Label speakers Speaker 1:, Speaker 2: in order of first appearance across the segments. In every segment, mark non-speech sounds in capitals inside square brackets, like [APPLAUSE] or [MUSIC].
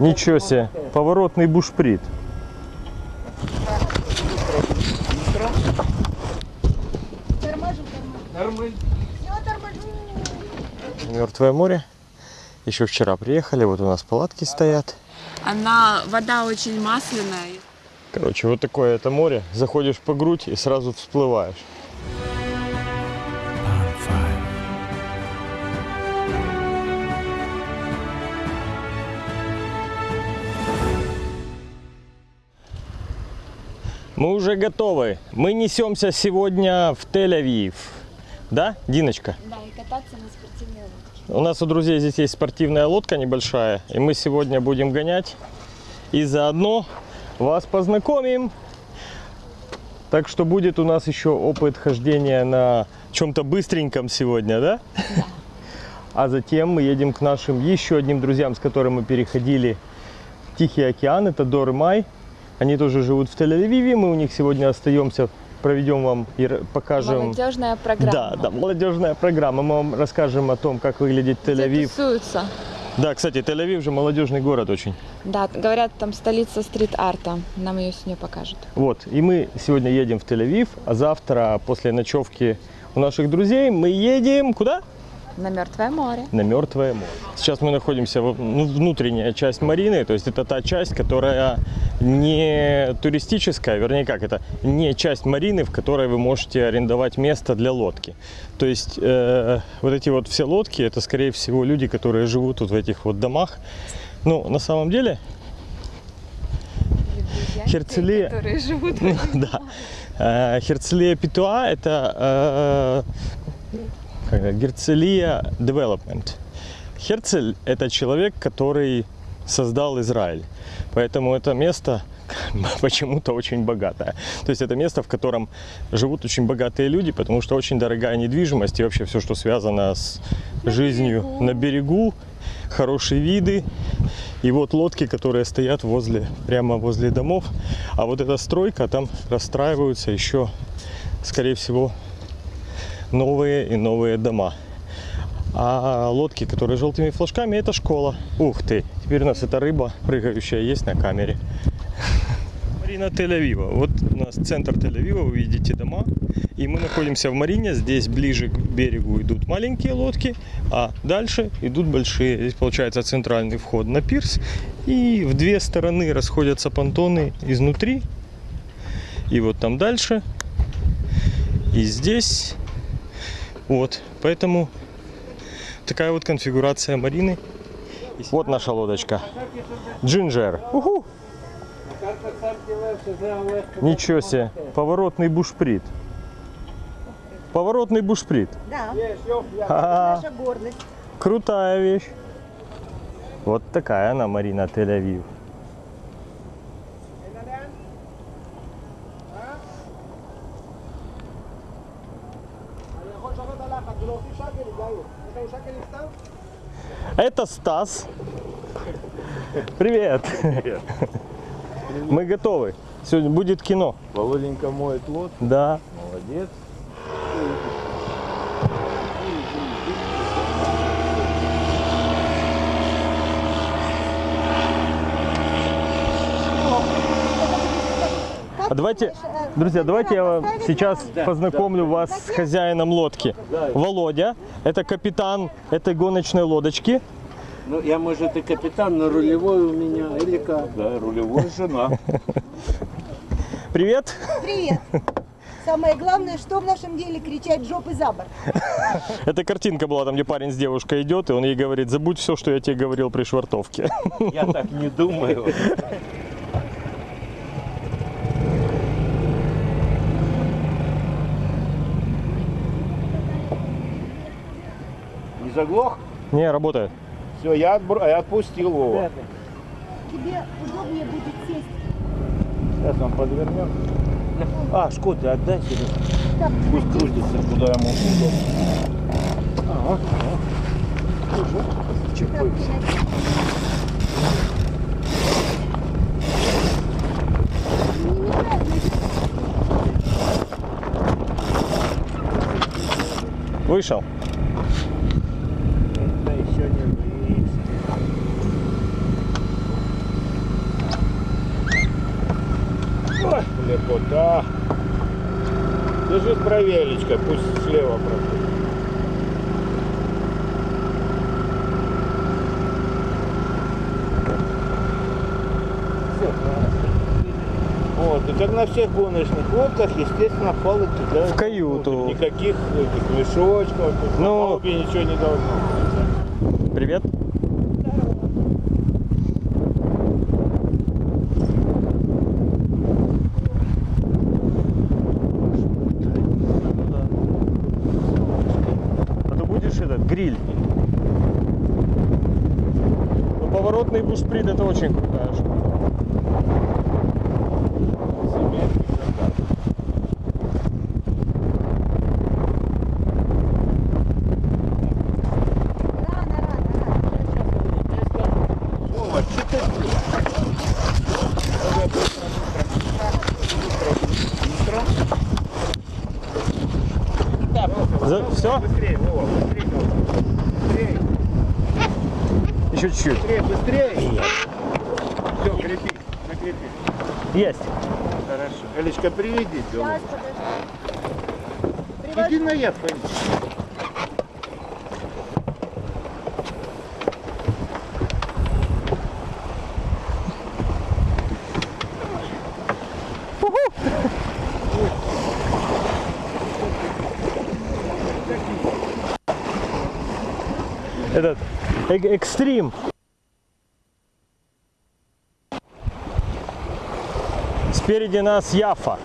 Speaker 1: Ничего себе, поворотный бушприт. Мертвое море. Еще вчера приехали, вот у нас палатки стоят.
Speaker 2: Она, вода очень масляная.
Speaker 1: Короче, вот такое это море. Заходишь по грудь и сразу всплываешь. Мы уже готовы. Мы несемся сегодня в Тель-Авив. Да, Диночка?
Speaker 2: Да, и кататься на спортивной лодке.
Speaker 1: У нас у друзей здесь есть спортивная лодка небольшая, и мы сегодня будем гонять. И заодно вас познакомим. Так что будет у нас еще опыт хождения на чем-то быстреньком сегодня, да? А затем мы едем к нашим еще одним друзьям, с которыми мы переходили Тихий океан. Это Дор Май. Они тоже живут в Тель-Авиве. Мы у них сегодня остаемся, проведем вам и покажем.
Speaker 2: Молодежная программа.
Speaker 1: Да, да, молодежная программа. Мы вам расскажем о том, как выглядит Тель-Авив.
Speaker 2: тусуются.
Speaker 1: Да, кстати, Тель-Авив же молодежный город очень.
Speaker 2: Да, говорят, там столица стрит-арта. Нам ее сегодня покажут.
Speaker 1: Вот, и мы сегодня едем в Тель-Авив, а завтра после ночевки у наших друзей мы едем куда?
Speaker 2: На Мертвое море.
Speaker 1: На Мертвое море. Сейчас мы находимся в ну, внутренняя часть Марины, то есть это та часть, которая не туристическая, вернее как это, не часть Марины, в которой вы можете арендовать место для лодки. То есть э, вот эти вот все лодки, это скорее всего люди, которые живут вот в этих вот домах. Ну, на самом деле,
Speaker 2: Которые живут в [LAUGHS]
Speaker 1: да. Э, Херцелия Петуа – это э, Герцелия Development. Херцель – это человек, который создал Израиль. Поэтому это место [LAUGHS] почему-то очень богатое. То есть это место, в котором живут очень богатые люди, потому что очень дорогая недвижимость и вообще все, что связано с жизнью на берегу, хорошие виды. И вот лодки, которые стоят возле, прямо возле домов. А вот эта стройка, там расстраиваются еще, скорее всего, новые и новые дома. А лодки, которые желтыми флажками, это школа. Ух ты, теперь у нас эта рыба прыгающая есть на камере. Марина Тель-Авива. Вот у нас центр Тель-Авива, вы видите дома. И мы находимся в Марине. Здесь ближе к берегу идут маленькие лодки, а дальше идут большие. Здесь получается центральный вход на пирс. И в две стороны расходятся понтоны изнутри. И вот там дальше. И здесь. Вот. Поэтому такая вот конфигурация Марины. Вот наша лодочка. Джинджер. Уху! Ничего себе. Поворотный бушприт. Поворотный бушприт.
Speaker 3: Да,
Speaker 1: Ха-ха.
Speaker 3: наша гордость.
Speaker 1: Крутая вещь. Вот такая она, Марина Тель-Авив. Это Стас. Привет. Мы готовы. Сегодня будет кино.
Speaker 4: Володенька моет лодку,
Speaker 1: Да.
Speaker 4: молодец.
Speaker 1: А давайте, друзья, давайте я вам сейчас познакомлю вас с хозяином лодки. Володя, это капитан этой гоночной лодочки.
Speaker 5: Ну, я, может, и капитан, но рулевой у меня, или как?
Speaker 4: Да, рулевой жена.
Speaker 1: Привет.
Speaker 3: Привет. Самое главное, что в нашем деле кричать жопы за борт.
Speaker 1: Эта картинка была там, где парень с девушкой идет, и он ей говорит, забудь все, что я тебе говорил при швартовке.
Speaker 4: Я так не думаю. Заглох?
Speaker 1: Не, работает.
Speaker 4: Все, я, отбр- я отпустил Вова.
Speaker 3: Тебе удобнее будет сесть.
Speaker 4: Сейчас он подвернет. А, Шкоты отдай себе.
Speaker 3: Так,
Speaker 4: Пусть крутится, куда ему удобно. Ага. Чипы.
Speaker 1: Вышел.
Speaker 4: Да еще не выйдет. Лепота. Держись правелечко, пусть слева проходит. Вот, и как на всех гоночных лодках, естественно, палок кидают.
Speaker 1: В каюту.
Speaker 4: внутрь. Никаких этих мешочков,
Speaker 1: Ну.
Speaker 4: на ничего не должно быть.
Speaker 1: Привет. А то будешь этот гриль. Ну, поворотный бушприт это очень крутая штука. За... Все?
Speaker 4: Быстрее. Быстрее,
Speaker 1: Еще чуть-чуть.
Speaker 4: быстрее, быстрее. Все, крепи, закрепи.
Speaker 1: Есть.
Speaker 4: Хорошо. Элечка, приведи
Speaker 3: Сейчас, подожди.
Speaker 4: Иди на я, Фэнни.
Speaker 1: Этот э- экстрим. Спереди нас Яфа.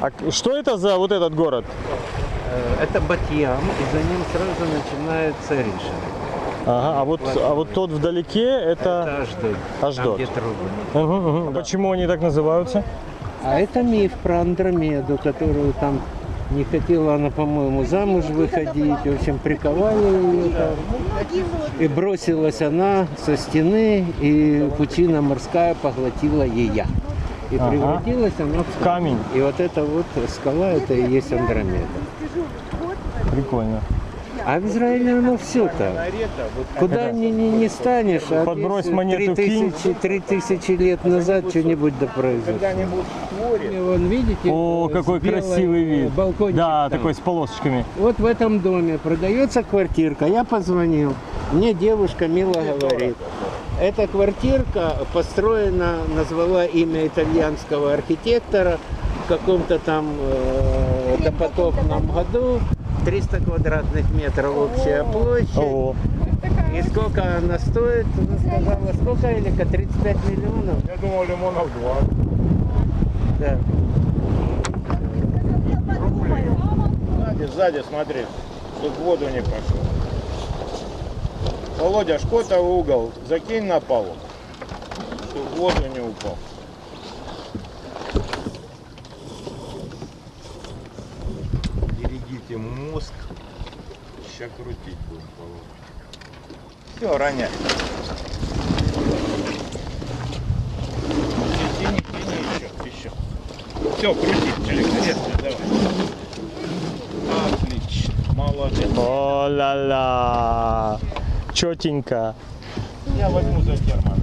Speaker 1: А что это за вот этот город?
Speaker 6: Э, Это Батьям, и за ним сразу начинается Риша.
Speaker 1: Ага, а вот, а вот тот вдалеке это...
Speaker 6: Это Аждот.
Speaker 1: Аждот.
Speaker 6: Там, где трубы.
Speaker 1: Мгм, мгм. Почему они так называются?
Speaker 6: А это миф про Андромеду, которую там не хотела она, по-моему, замуж выходить. В общем, приковали ее там. И бросилась она со стены, и пучина морская поглотила ее. И
Speaker 1: Ага.
Speaker 6: превратилась она в
Speaker 1: Камень.
Speaker 6: И вот эта вот скала, это и есть Андромеда.
Speaker 1: Прикольно.
Speaker 6: А в Израиле оно все так. Куда ни, ни, не станешь, а
Speaker 1: Подбрось монету,
Speaker 6: три
Speaker 1: кинь.
Speaker 6: тысячи, три тысячи лет назад что-нибудь да произошло. Вон, видите?
Speaker 1: О,
Speaker 6: э,
Speaker 1: какой
Speaker 6: белой,
Speaker 1: красивый
Speaker 6: э,
Speaker 1: вид.
Speaker 6: Балкончик
Speaker 1: Да,
Speaker 6: там.
Speaker 1: такой с полосочками.
Speaker 6: Вот в этом доме продается квартирка. Я позвонил. Мне девушка мило говорит. Эта квартирка построена, назвала имя итальянского архитектора в каком-то там э, допотопном году. 300 квадратных метров общая площадь.
Speaker 1: О,
Speaker 6: И сколько она стоит? Она сказала, сколько, Элика? 35 миллионов?
Speaker 4: Я думал, лимонов два.
Speaker 6: Да.
Speaker 4: Сзади, сзади, смотри, чтоб в воду не пошел. Володя, шкота в угол, закинь на палубу, чтоб в воду не упал. Сейчас крутить будем палубу. Все, роняй. Тяни, тяни еще, еще. Все, крутить, великолепно, давай. Отлично, молодец.
Speaker 1: о-ла-ла. Четенько.
Speaker 4: Я возьму за термон.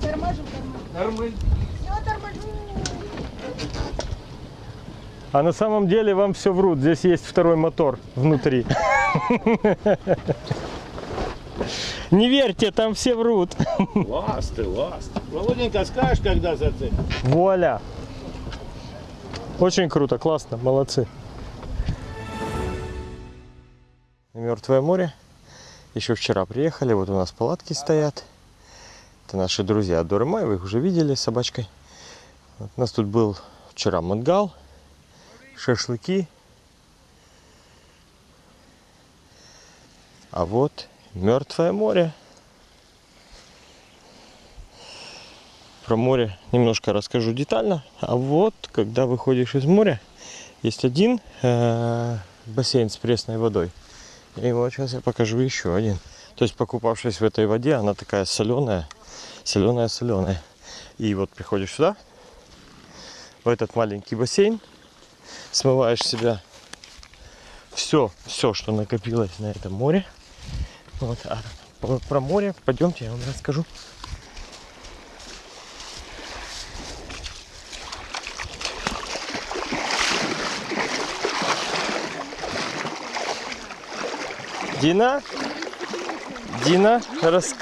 Speaker 3: Торможу, торможу. Все, торможу.
Speaker 1: А на самом деле вам все врут. Здесь есть второй мотор внутри. Не верьте, там все врут.
Speaker 4: Ласты, ласты. Володенька, скажешь, когда зацепишь?
Speaker 1: Вуаля. Очень круто, классно, молодцы. Мертвое море. Еще вчера приехали, вот у нас палатки стоят. Это наши друзья Доремай, вы их уже видели с собачкой. Вот у нас тут был вчера мангал, шашлыки. А вот мертвое море. Про море немножко расскажу детально. А вот, когда выходишь из моря, есть один э, бассейн с пресной водой. И вот сейчас я покажу еще один. То есть, покупавшись в этой воде, она такая соленая, соленая, соленая. И вот приходишь сюда, в этот маленький бассейн, смываешь себя все, все, что накопилось на этом море. Вот, а про- про море пойдемте, я вам расскажу. Дина? Дина, рас-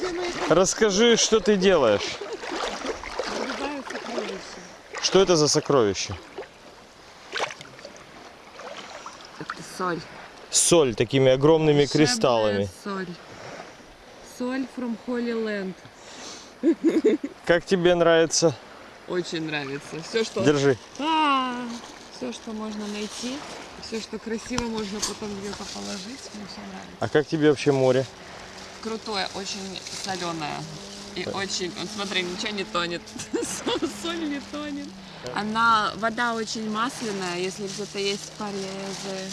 Speaker 1: расскажи, что ты делаешь? Что это за сокровище?
Speaker 7: Это соль.
Speaker 1: Соль такими огромными
Speaker 7: Волшебная
Speaker 1: кристаллами.
Speaker 7: Соль. Соль from Holy Land.
Speaker 1: Как тебе нравится?
Speaker 7: Очень нравится. Все, что...
Speaker 1: Держи.
Speaker 7: Все, что можно найти, все, что красиво можно потом где-то положить, мне все нравится.
Speaker 1: А как тебе вообще море?
Speaker 7: Крутое, очень соленое. И очень, вот смотри, ничего не тонет. [LAUGHS] Соль- не тонет. Она, вода очень масляная, если где-то есть полезе,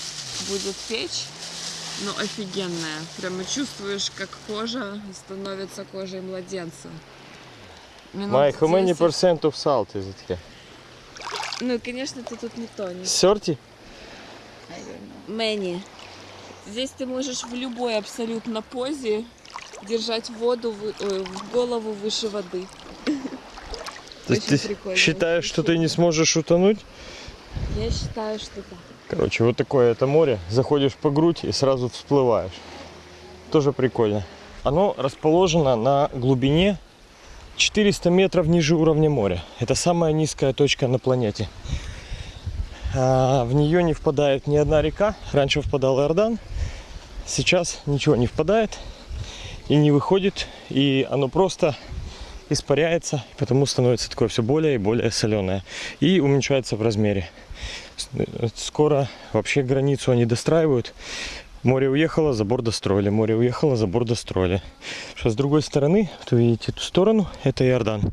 Speaker 7: будет печь. Ну, офигенная. Прямо чувствуешь, как кожа становится кожей младенца. Минут
Speaker 1: Mike, how many
Speaker 7: 10.
Speaker 1: percent of salt is it here?
Speaker 7: Ну, конечно, ты тут не тонешь.
Speaker 1: 30?
Speaker 7: Мэнни. Здесь ты можешь в любой абсолютно позе держать воду вы- в голову выше воды.
Speaker 1: То есть ты
Speaker 7: прикольно.
Speaker 1: считаешь, что ты не сможешь утонуть?
Speaker 7: Я считаю, что да.
Speaker 1: Короче, вот такое это море. Заходишь по грудь и сразу всплываешь. Тоже прикольно. Оно расположено на глубине 400 метров ниже уровня моря. Это самая низкая точка на планете. А, в нее не впадает ни одна река. Раньше впадал Иордан. Сейчас ничего не впадает и не выходит. И оно просто испаряется, и потому становится такое все более и более соленое. И уменьшается в размере. Э, Скоро вообще границу они достраивают. Море уехало, забор достроили. Море уехало, забор достроили. Сейчас с другой стороны, вот вы видите эту сторону, это Иордан.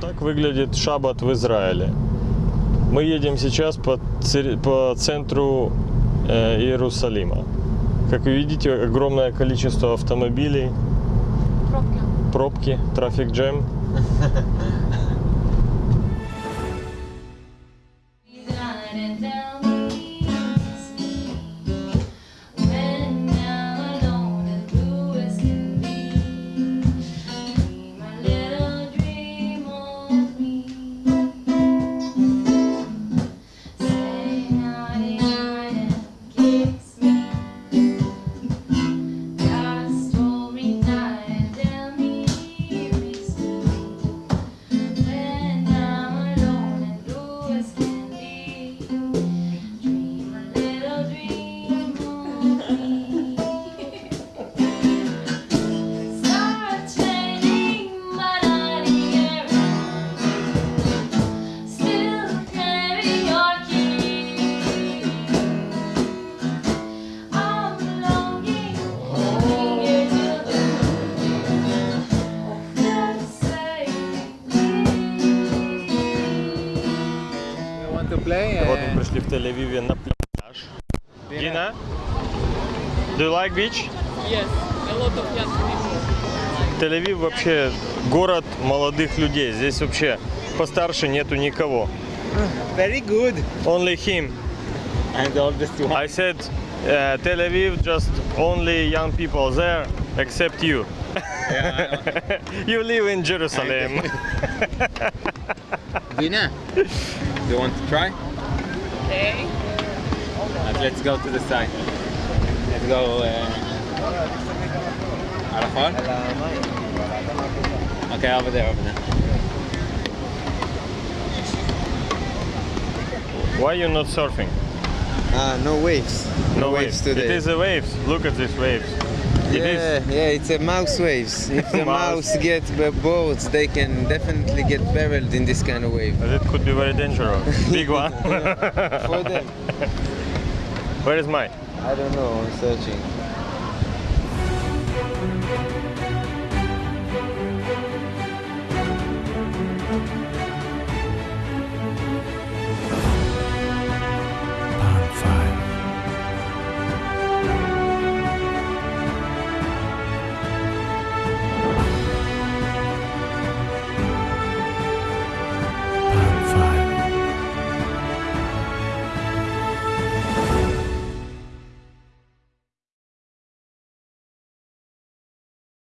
Speaker 1: Так выглядит шаббат в Израиле. Мы едем сейчас по, по центру э, Иерусалима. Как вы видите, огромное количество автомобилей,
Speaker 7: Пробки.
Speaker 1: пробки, трафик джем. [LAUGHS] beach?
Speaker 7: Yes, a lot of young people.
Speaker 1: Тель-Авив вообще город молодых людей. Здесь вообще постарше нету никого.
Speaker 4: Very good.
Speaker 1: Only him.
Speaker 4: I'm the oldest one.
Speaker 1: I said uh, Tel Aviv just only young people there except you. you live in Jerusalem.
Speaker 4: Dina, you want to try?
Speaker 7: Okay.
Speaker 4: Uh, let's go to the side. Let's go uh. Okay, over there, over there.
Speaker 1: Why you not surfing?
Speaker 8: Ah, no waves. No, no waves. waves. today.
Speaker 1: It is the waves. Look at these waves.
Speaker 8: Yeah, yeah, it's a mouse waves. [LAUGHS] If the
Speaker 1: mouse,
Speaker 8: get the boats, they can definitely get barreled in this kind of wave.
Speaker 1: But it could be very dangerous. [LAUGHS] Big one. [LAUGHS]
Speaker 8: For them.
Speaker 1: Where is mine?
Speaker 8: I don't know. I'm searching.